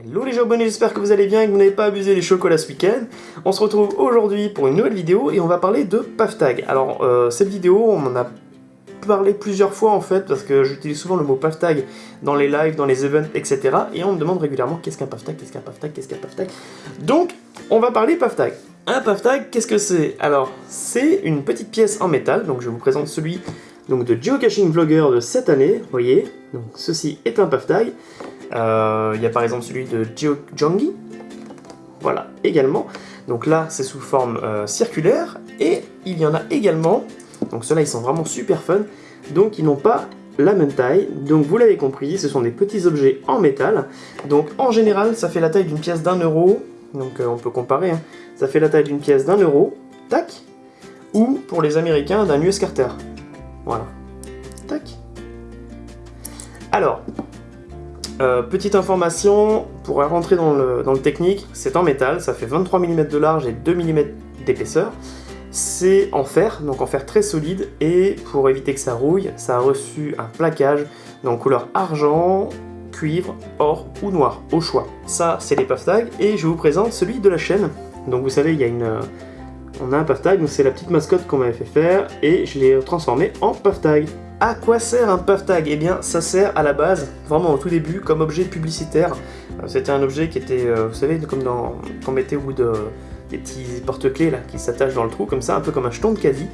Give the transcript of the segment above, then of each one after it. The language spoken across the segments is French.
Hello les abonnés, j'espère que vous allez bien et que vous n'avez pas abusé des chocolats ce week-end. On se retrouve aujourd'hui pour une nouvelle vidéo et on va parler de PAFTAG. Alors euh, cette vidéo, on en a parlé plusieurs fois en fait parce que j'utilise souvent le mot PAFTAG dans les lives, dans les events, etc. Et on me demande régulièrement qu'est-ce qu'un PAFTAG, qu'est-ce qu'un PAFTAG, qu'est-ce qu'un PAFTAG? Donc on va parler PAFTAG. Un PAFTAG, qu'est-ce que c'est? Alors c'est une petite pièce en métal, donc je vous présente celui donc, de Geocaching Vlogger de cette année, voyez? Donc ceci est un PAFTAG. Euh, il y a par exemple celui de GeoJongi, voilà, également. Donc là, c'est sous forme euh, circulaire, et il y en a également, donc ceux-là, ils sont vraiment super fun, donc ils n'ont pas la même taille, donc vous l'avez compris, ce sont des petits objets en métal, donc en général, ça fait la taille d'une pièce d'un euro, donc euh, on peut comparer, hein. ça fait la taille d'une pièce d'un euro, tac, ou pour les américains, d'un US Carter, voilà, tac. Alors, euh, petite information, pour rentrer dans le, technique, c'est en métal, ça fait 23 mm de large et 2 mm d'épaisseur. C'est en fer, donc en fer très solide, et pour éviter que ça rouille, ça a reçu un plaquage dans couleur argent, cuivre, or ou noir, au choix. Ça, c'est les puff tags, et je vous présente celui de la chaîne. Donc vous savez, il y a une... On a un puff tag, donc c'est la petite mascotte qu'on m'avait fait faire, et je l'ai transformé en puff tag. À quoi sert un puff tag? Eh bien, ça sert à la base, vraiment au tout début, comme objet publicitaire. Euh, c'était un objet qui était, euh, vous savez, comme dans qu'on mettait de des petits porte-clés là qui s'attachent dans le trou comme ça, un peu comme un jeton de caddie.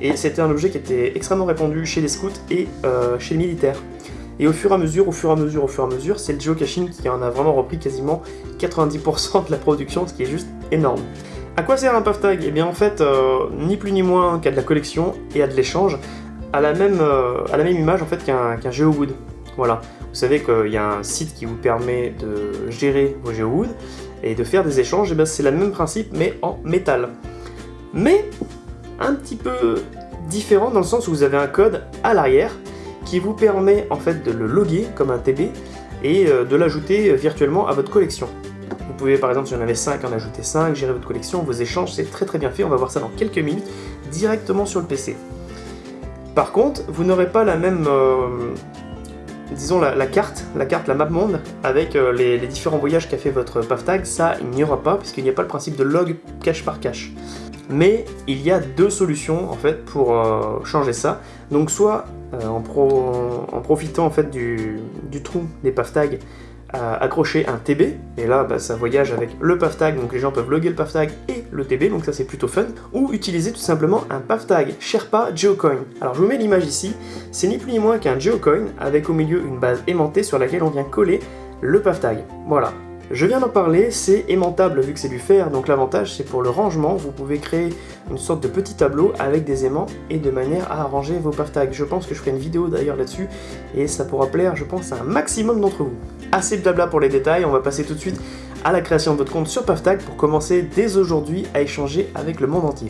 Et c'était un objet qui était extrêmement répandu chez les scouts et euh, chez les militaires. Et au fur et à mesure, au fur et à mesure, au fur et à mesure, c'est le geocaching qui en a vraiment repris quasiment 90% de la production, ce qui est juste énorme. À quoi sert un puff tag? Eh bien en fait, ni plus ni moins qu'à de la collection et à de l'échange à la même, euh, à la même image en fait qu'un qu GeoWood. Voilà. Vous savez qu'il y a un site qui vous permet de gérer vos GeoWood et de faire des échanges, et bien c'est le même principe mais en métal. Mais un petit peu différent dans le sens où vous avez un code à l'arrière qui vous permet en fait de le loguer comme un TB et euh, de l'ajouter virtuellement à votre collection. Vous pouvez par exemple si en avez 5 en ajouter 5, gérer votre collection, vos échanges, c'est très très bien fait, on va voir ça dans quelques minutes directement sur le PC. Par contre, vous n'aurez pas la même, euh, disons la, carte, la carte, la map monde, avec euh, les, différents voyages qu'a fait votre PAFTAG, ça il n'y aura pas, puisqu'il n'y a pas le principe de log cache par cache. Mais il y a deux solutions en fait pour euh, changer ça. Donc soit en, profitant en fait du, trou des PAFTAG accrocher un TB, et là bah, ça voyage avec le PAFTAG, donc les gens peuvent loguer le PAFTAG et le TB, donc ça c'est plutôt fun, ou utiliser tout simplement un PAFTAG Sherpa Geocoin. Alors je vous mets l'image ici, c'est ni plus ni moins qu'un Geocoin avec au milieu une base aimantée sur laquelle on vient coller le PAFTAG. Voilà, je viens d'en parler, c'est aimantable vu que c'est du fer, donc l'avantage c'est pour le rangement, vous pouvez créer une sorte de petit tableau avec des aimants et de manière à arranger vos tags. Je pense que je ferai une vidéo d'ailleurs là-dessus et ça pourra plaire je pense à un maximum d'entre vous. Assez de blabla pour les détails, on va passer tout de suite à la création de votre compte sur PAFTAG pour commencer dès aujourd'hui à échanger avec le monde entier.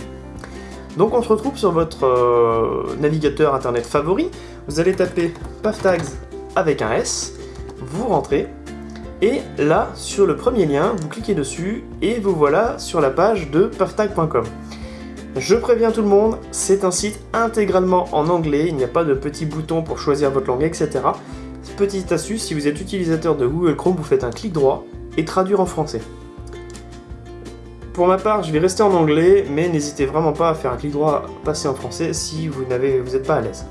Donc on se retrouve sur votre euh, navigateur internet favori, vous allez taper PAFTAGS avec un S, vous rentrez, et là, sur le premier lien, vous cliquez dessus et vous voilà sur la page de puftag.com. Je préviens tout le monde, c'est un site intégralement en anglais, il n'y a pas de petit bouton pour choisir votre langue, etc. Petite astuce, si vous êtes utilisateur de Google Chrome, vous faites un clic droit et traduire en français. Pour ma part, je vais rester en anglais, mais n'hésitez vraiment pas à faire un clic droit passer en français si vous n'êtes pas à l'aise.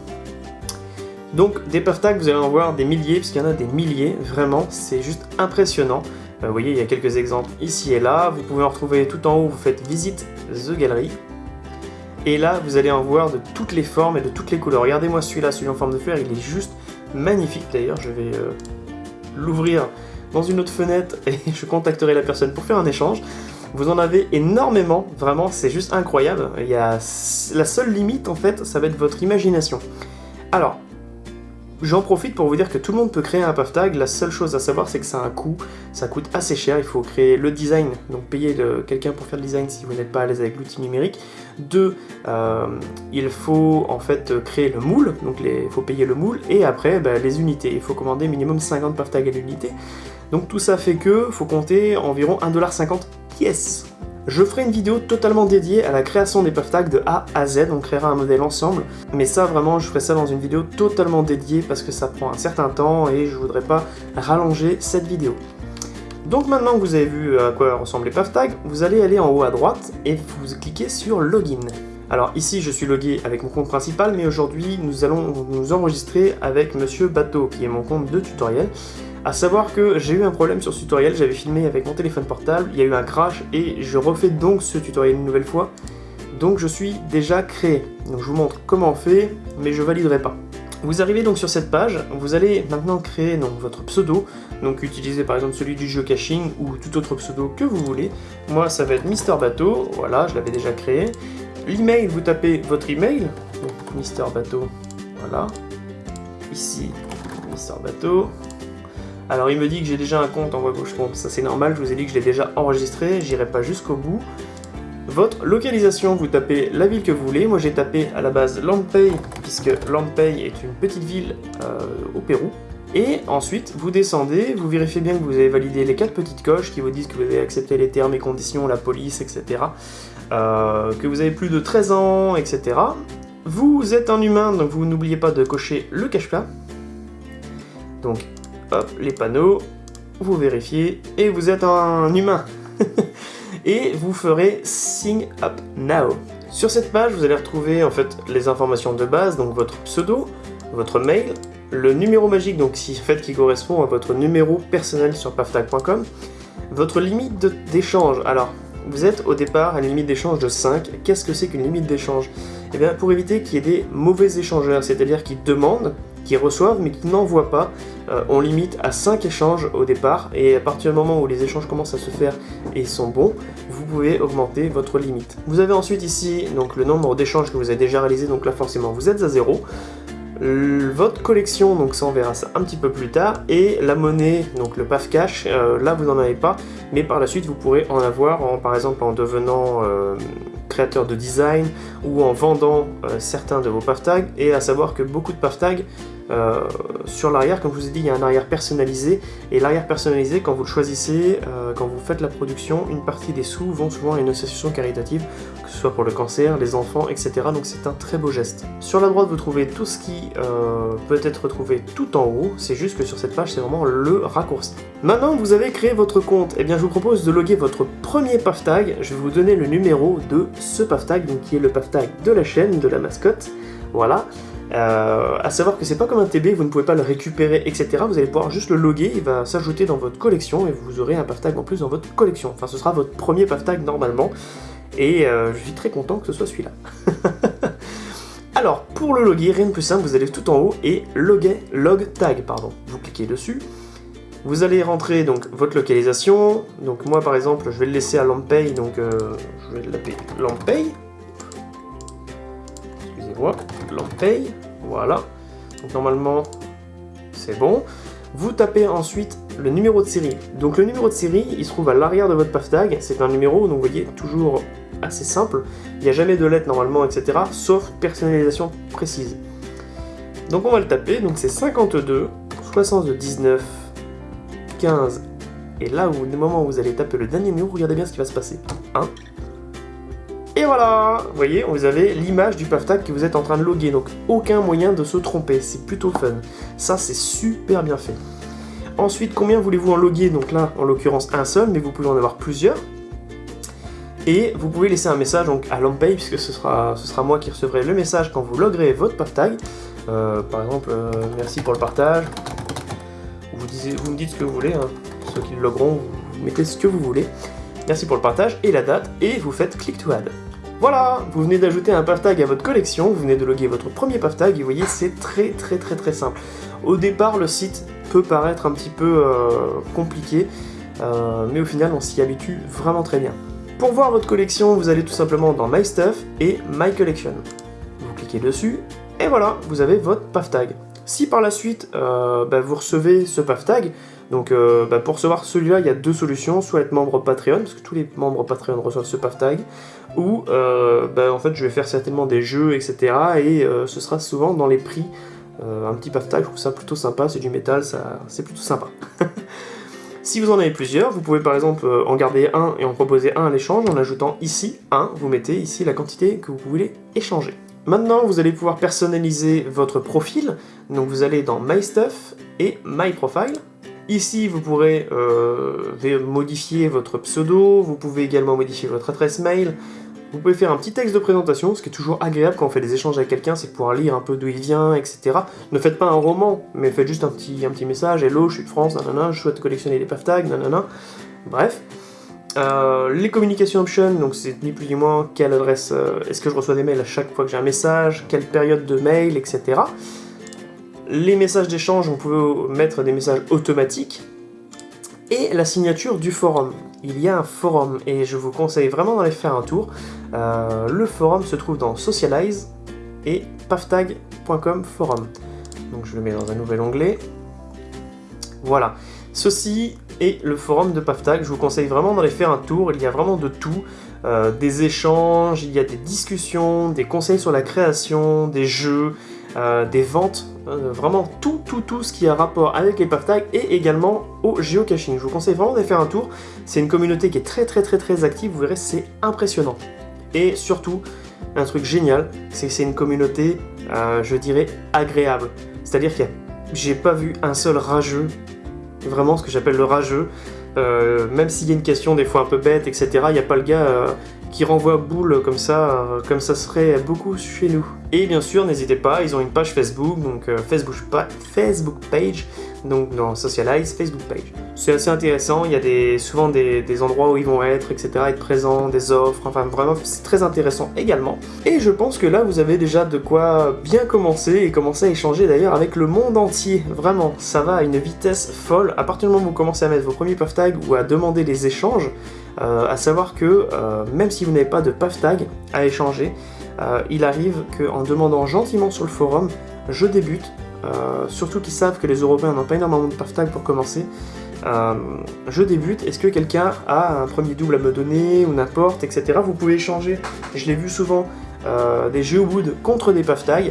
Donc des puff vous allez en voir des milliers, puisqu'il y en a des milliers, vraiment, c'est juste impressionnant. Euh, vous voyez, il y a quelques exemples ici et là, vous pouvez en retrouver tout en haut, vous faites Visite the Gallery. Et là, vous allez en voir de toutes les formes et de toutes les couleurs. Regardez-moi celui-là, celui en forme de fleur, il est juste magnifique d'ailleurs. Je vais euh, l'ouvrir dans une autre fenêtre et je contacterai la personne pour faire un échange. Vous en avez énormément, vraiment, c'est juste incroyable. Il y a... La seule limite, en fait, ça va être votre imagination. Alors, J'en profite pour vous dire que tout le monde peut créer un puff tag, la seule chose à savoir c'est que ça a un coût, ça coûte assez cher, il faut créer le design, donc payer quelqu'un pour faire le design si vous n'êtes pas à l'aise avec l'outil numérique. Deux, euh, il faut en fait créer le moule, donc il faut payer le moule, et après bah, les unités, il faut commander minimum 50 puff tags à l'unité. Donc tout ça fait que faut compter environ 1,50$ pièce. Je ferai une vidéo totalement dédiée à la création des puff tags de A à Z, on créera un modèle ensemble, mais ça vraiment je ferai ça dans une vidéo totalement dédiée parce que ça prend un certain temps et je voudrais pas rallonger cette vidéo. Donc maintenant que vous avez vu à quoi ressemble les PavTag, vous allez aller en haut à droite et vous cliquez sur Login. Alors ici je suis logué avec mon compte principal, mais aujourd'hui nous allons nous enregistrer avec Monsieur Bateau, qui est mon compte de tutoriel. A savoir que j'ai eu un problème sur ce tutoriel, j'avais filmé avec mon téléphone portable, il y a eu un crash et je refais donc ce tutoriel une nouvelle fois. Donc je suis déjà créé. Donc je vous montre comment on fait, mais je validerai pas. Vous arrivez donc sur cette page, vous allez maintenant créer donc, votre pseudo, donc utilisez par exemple celui du jeu caching ou tout autre pseudo que vous voulez. Moi ça va être Mister Bateau, voilà, je l'avais déjà créé. L'email, vous tapez votre email, donc Mister Bateau, voilà. Ici, Mister Bateau. Alors il me dit que j'ai déjà un compte en voie gauche, bon ça c'est normal, je vous ai dit que je l'ai déjà enregistré, j'irai pas jusqu'au bout. Votre localisation, vous tapez la ville que vous voulez. Moi j'ai tapé à la base Lampay, puisque Lampay est une petite ville euh, au Pérou. Et ensuite, vous descendez, vous vérifiez bien que vous avez validé les quatre petites coches qui vous disent que vous avez accepté les termes et conditions, la police, etc. Euh, que vous avez plus de 13 ans, etc. Vous êtes un humain, donc vous n'oubliez pas de cocher le cache-plat. Donc, hop, les panneaux, vous vérifiez, et vous êtes un humain et vous ferez Sign Up Now. Sur cette page, vous allez retrouver en fait les informations de base, donc votre pseudo, votre mail, le numéro magique, donc en fait qui correspond à votre numéro personnel sur pavtag.com, votre limite d'échange. Alors, vous êtes au départ à une limite d'échange de 5. Qu'est-ce que c'est qu'une limite d'échange? Eh bien, pour éviter qu'il y ait des mauvais échangeurs, c'est-à-dire qui demandent reçoivent mais qui n'envoient pas. Euh, on limite à 5 échanges au départ. Et à partir du moment où les échanges commencent à se faire et sont bons, vous pouvez augmenter votre limite. Vous avez ensuite ici donc le nombre d'échanges que vous avez déjà réalisé, donc là forcément vous êtes à 0 votre collection, donc ça on verra ça un petit peu plus tard, et la monnaie, donc le PAF Cash, euh, là vous n'en avez pas, mais par la suite vous pourrez en avoir, en, par exemple en devenant euh, créateur de design ou en vendant certains de vos PAF tags, et à savoir que beaucoup de PAF tags euh, sur l'arrière, comme je vous ai dit, il y a un arrière personnalisé, et l'arrière personnalisé, quand vous le choisissez, euh, quand vous faites la production, une partie des sous vont souvent à une association caritative, que ce soit pour le cancer, les enfants, etc. Donc c'est un très beau geste. Sur la droite, vous trouvez tout ce qui euh, peut être retrouvé tout en haut, c'est juste que sur cette page, c'est vraiment le raccourci. Maintenant, vous avez créé votre compte, eh bien je vous propose de loguer votre premier PAF tag, je vais vous donner le numéro de ce PAF tag, donc qui est le PAF tag de la chaîne, de la mascotte, voilà. Euh, à savoir que c'est pas comme un TB, vous ne pouvez pas le récupérer, etc. Vous allez pouvoir juste le loguer, il va s'ajouter dans votre collection et vous aurez un PAF en plus dans votre collection. Enfin, ce sera votre premier PAF normalement. Et euh, je suis très content que ce soit celui-là. Alors, pour le loguer, rien de plus simple, vous allez tout en haut et loguer, log tag, pardon. Vous cliquez dessus. Vous allez rentrer donc votre localisation. Donc moi par exemple, je vais le laisser à Lampay, donc euh, je vais l'appeler Lampay. Excusez-moi, Lampay. Voilà. Donc normalement, c'est bon. Vous tapez ensuite le numéro de série. Donc le numéro de série, il se trouve à l'arrière de votre PAFTAG. C'est un numéro, donc vous voyez, toujours assez simple. Il n'y a jamais de lettres normalement, etc. Sauf personnalisation précise. Donc on va le taper. Donc c'est 52, 79, 15. Et là, au moment où vous allez taper le dernier numéro, regardez bien ce qui va se passer. 1, et voilà Vous voyez, vous avez l'image du PAFTAG que vous êtes en train de loguer, donc aucun moyen de se tromper, c'est plutôt fun. Ça, c'est super bien fait. Ensuite, combien voulez-vous en loguer? Donc là, en l'occurrence, un seul, mais vous pouvez en avoir plusieurs. Et vous pouvez laisser un message donc, à l'Ampay, puisque ce sera, ce sera moi qui recevrai le message quand vous loguerez votre PAFTAG. Euh, par exemple, euh, merci pour le partage. Vous, vous me dites ce que vous voulez, hein. ceux qui le logueront, vous mettez ce que vous voulez. Merci pour le partage et la date, et vous faites click to add. Voilà, vous venez d'ajouter un PavTag à votre collection, vous venez de loguer votre premier PavTag, et vous voyez, c'est très très très très simple. Au départ, le site peut paraître un petit peu euh, compliqué, euh, mais au final, on s'y habitue vraiment très bien. Pour voir votre collection, vous allez tout simplement dans My Stuff et My Collection. Vous cliquez dessus, et voilà, vous avez votre PavTag. Si par la suite, euh, bah, vous recevez ce PavTag, donc euh, bah, pour recevoir celui-là, il y a deux solutions, soit être membre Patreon, parce que tous les membres Patreon reçoivent ce PavTag, ou euh, bah, en fait je vais faire certainement des jeux, etc. Et ce sera souvent dans les prix. un petit PavTag, je trouve ça plutôt sympa, c'est du métal, c'est plutôt sympa. si vous en avez plusieurs, vous pouvez par exemple en garder un et en proposer un à l'échange en ajoutant ici un, vous mettez ici la quantité que vous voulez échanger. Maintenant, vous allez pouvoir personnaliser votre profil, donc vous allez dans My Stuff et My Profile, Ici, vous pourrez euh, modifier votre pseudo, vous pouvez également modifier votre adresse mail, vous pouvez faire un petit texte de présentation, ce qui est toujours agréable quand on fait des échanges avec quelqu'un, c'est pouvoir lire un peu d'où il vient, etc. Ne faites pas un roman, mais faites juste un petit, un petit message, hello, je suis de France, nanana, je souhaite collectionner les PAF tags, nanana. Bref. Euh, les communications options, donc c'est ni plus ni moins quelle adresse, euh, est-ce que je reçois des mails à chaque fois que j'ai un message, quelle période de mail, etc. Les messages d'échange, on peut mettre des messages automatiques, et la signature du forum. Il y a un forum et je vous conseille vraiment d'aller faire un tour. Euh, le forum se trouve dans Socialize et paftag.com forum. Donc je le mets dans un nouvel onglet. Voilà. Ceci est le forum de Paftag. Je vous conseille vraiment d'aller faire un tour. Il y a vraiment de tout. Euh, des échanges, il y a des discussions, des conseils sur la création, des jeux, euh, des ventes, euh, vraiment tout, tout, tout ce qui a rapport avec les path tags et également au geocaching. Je vous conseille vraiment de faire un tour. C'est une communauté qui est très, très, très, très active. Vous verrez, c'est impressionnant. Et surtout, un truc génial, c'est que c'est une communauté, je dirais, agréable. C'est-à-dire que j'ai pas vu un seul rageux, vraiment ce que j'appelle le rageux, même s'il y a une question des fois un peu bête, etc., il n'y a pas le gars qui renvoie boule comme ça, comme ça serait beaucoup chez nous. Et bien sûr, n'hésitez pas, ils ont une page Facebook, donc euh, Facebook, Facebook page, donc dans Socialize, Facebook page. C'est assez intéressant, il y a des, souvent des, endroits où ils vont être, etc., être présents, des offres, enfin vraiment, c'est très intéressant également. Et je pense que là, vous avez déjà de quoi bien commencer, et commencer à échanger d'ailleurs avec le monde entier, vraiment, ça va à une vitesse folle. À partir du moment où vous commencez à mettre vos premiers puff tags ou à demander des échanges, euh, à savoir que euh, même si vous n'avez pas de puff tag à échanger, euh, il arrive qu'en demandant gentiment sur le forum, je débute, surtout qu'ils savent que les Européens n'ont pas énormément de tag pour commencer, je débute, est-ce que quelqu'un a un premier double à me donner ou n'importe, etc. Vous pouvez échanger, je l'ai vu souvent, des Geowood contre des tags,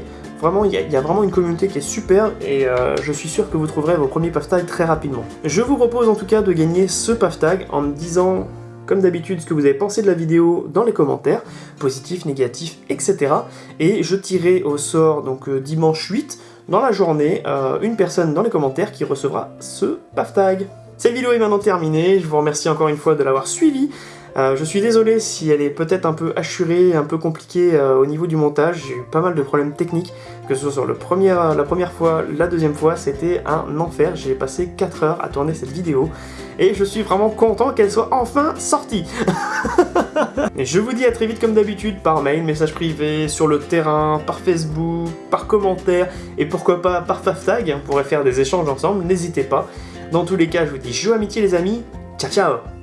Vraiment, il y, a vraiment une communauté qui est super et je suis sûr que vous trouverez vos premiers tags très rapidement. Je vous propose en tout cas de gagner ce puff tag en me disant comme d'habitude, ce que vous avez pensé de la vidéo dans les commentaires, positif, négatif, etc. Et je tirerai au sort, donc euh, dimanche 8, dans la journée, euh, une personne dans les commentaires qui recevra ce PAF tag. Cette vidéo est maintenant terminée, je vous remercie encore une fois de l'avoir suivi. Euh, je suis désolé si elle est peut-être un peu hachurée, un peu compliquée euh, au niveau du montage, j'ai eu pas mal de problèmes techniques, que ce soit sur le la première fois, la deuxième fois, c'était un enfer, j'ai passé 4 heures à tourner cette vidéo, et je suis vraiment content qu'elle soit enfin sortie. Je vous dis à très vite comme d'habitude, par mail, message privé, sur le terrain, par Facebook, par commentaire, et pourquoi pas par Faftag, on pourrait faire des échanges ensemble, n'hésitez pas. Dans tous les cas, je vous dis joue amitié les amis, ciao ciao